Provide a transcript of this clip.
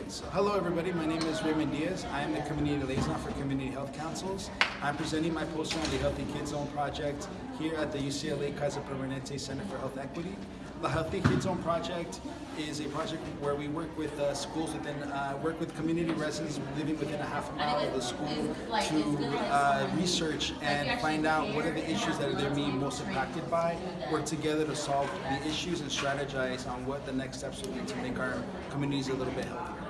Okay, so hello everybody. My name is Raymond Diaz. I am the Community Liaison for Community Health Councils. I'm presenting my poster on the Healthy Kids Zone project here at the UCLA Kaiser Permanente Center for Health Equity. The Healthy Kids Zone project is a project where we work with uh, schools within, uh, work with community residents living within a half a mile of the school to uh, research and find out what are the issues that they're being most impacted by, work together to solve the issues and strategize on what the next steps would be to make our communities a little bit healthier.